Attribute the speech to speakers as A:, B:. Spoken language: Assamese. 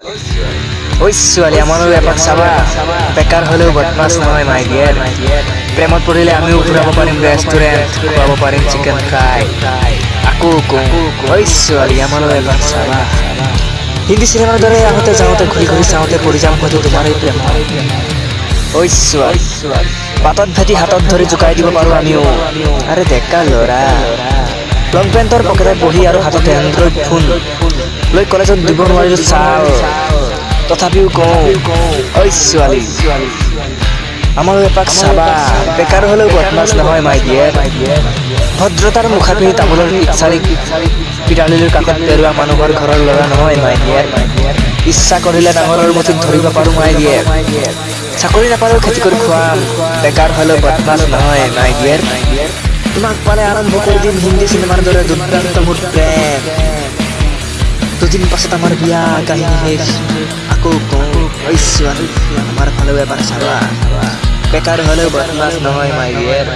A: ঐ ছোৱালী আমাৰো এপাক চাবা। বেকাৰ হ'লেও বদমাছ নহয় মাই ডিয়াৰ প্ৰেমত পৰিলে আমিও ঘূৰাব পাৰিম ৰেষ্টুৰেণ্ট খুৱাব পাৰিম চিকেন ফ্ৰাই আকৌ কওঁ ঐ ছোৱালী আমাৰো এপাক চাবা। হিন্দী চিনেমাৰ দৰে আহোঁতে যাওঁতে ঘূৰি ঘূৰি চাওঁতে পৰি যাম হয়তো তোমাৰ এই প্ৰেম ঐ ছোৱালী বাটত ভেটি হাতত ধৰি জোকাই দিব পাৰোঁ আমিও। আৰে ডেকা ল'ৰা। লং পেণ্টৰ পকেটত বহি আৰু হাতত এণ্ড্ৰইড ফোন লৈ কলেজত দিব নোৱাৰিলোঁ চাল তথাপিও কওঁ ঐ ছোৱালী আমাৰো এপাক চাবা। বেকাৰ হ'লেও বদমাছ নহয় মাই ডিয়াৰ। ভদ্ৰতাৰ মুখাগ্নি তামোলৰ ইচ্ছাৰিক পিৰালিৰ কাষত পেৰোৱা মানুহৰ ঘৰৰ ল'ৰা নহয় মাই ডিয়াৰ। ইচ্ছা কৰিলে ডাঙৰৰ মুঠিত ধৰিব পাৰোঁ মাই ডিয়াৰ। চাকৰি নাপালেও খেতি কৰি খুৱাম। বেকাৰ হ'লেও বদমাছ নহয় মাই ডিয়াৰ। তোমাক পালে আৰম্ভ কৰি দিম হিন্দী চিনেমাৰ দৰে দুৰ্দান্ত মোৰ প্ৰেম দুদিন পাছত আমাৰ বিয়া কাহিনী শেষ। আকৌ কওঁ ঐ ছোৱালী আমাৰ ফালেও এবাৰ চাবা। বেকাৰ হ'লেও বদমাছ নহয় মাই ডিয়াৰ